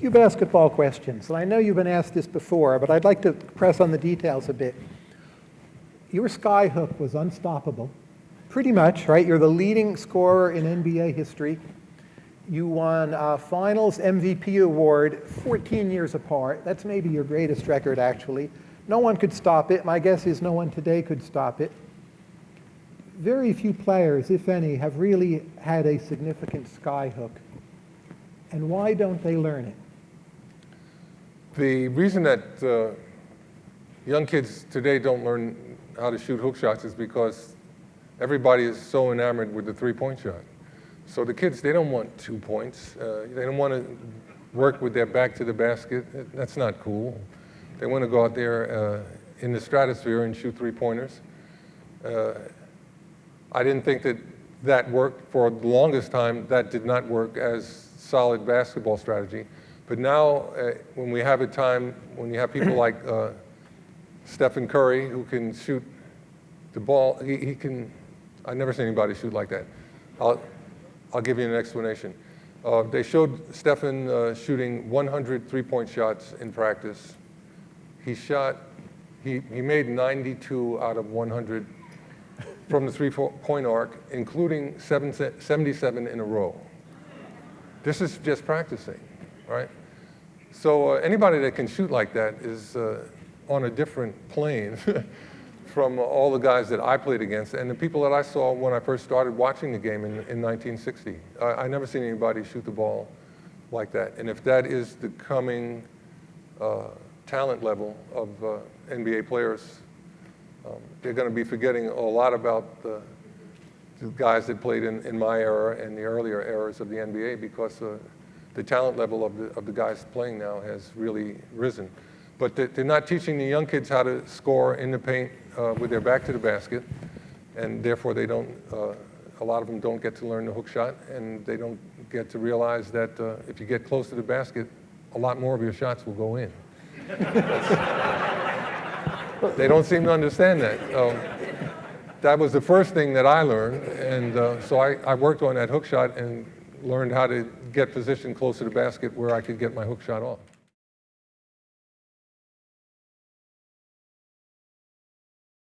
few basketball questions. And I know you've been asked this before, but I'd like to press on the details a bit. Your skyhook was unstoppable, pretty much, right? You're the leading scorer in NBA history. You won a finals MVP award 14 years apart. That's maybe your greatest record, actually. No one could stop it. My guess is no one today could stop it. Very few players, if any, have really had a significant skyhook. And why don't they learn it? The reason that uh, young kids today don't learn how to shoot hook shots is because everybody is so enamored with the three-point shot. So the kids, they don't want two points. Uh, they don't want to work with their back to the basket. That's not cool. They want to go out there uh, in the stratosphere and shoot three-pointers. Uh, I didn't think that that worked for the longest time. That did not work as solid basketball strategy. But now, uh, when we have a time, when you have people like uh, Stephen Curry, who can shoot the ball, he, he, can, I've never seen anybody shoot like that. I'll, I'll give you an explanation. Uh, they showed Stephen uh, shooting 100 three-point shots in practice. He shot, he, he made 92 out of 100 from the three-point arc, including 77 in a row. This is just practicing, right? So uh, anybody that can shoot like that is uh, on a different plane from all the guys that I played against and the people that I saw when I first started watching the game in, in 1960. I, I never seen anybody shoot the ball like that. And if that is the coming uh, talent level of uh, NBA players, um, they're going to be forgetting a lot about the, the guys that played in, in, my era and the earlier eras of the NBA because uh, the talent level of the, of the guys playing now has really risen. But they're not teaching the young kids how to score in the paint uh, with their back to the basket, and therefore they don't, uh, a lot of them don't get to learn the hook shot, and they don't get to realize that uh, if you get close to the basket, a lot more of your shots will go in. they don't seem to understand that. Um, that was the first thing that I learned, and uh, so I, I worked on that hook shot and learned how to get positioned close to the basket where I could get my hook shot off.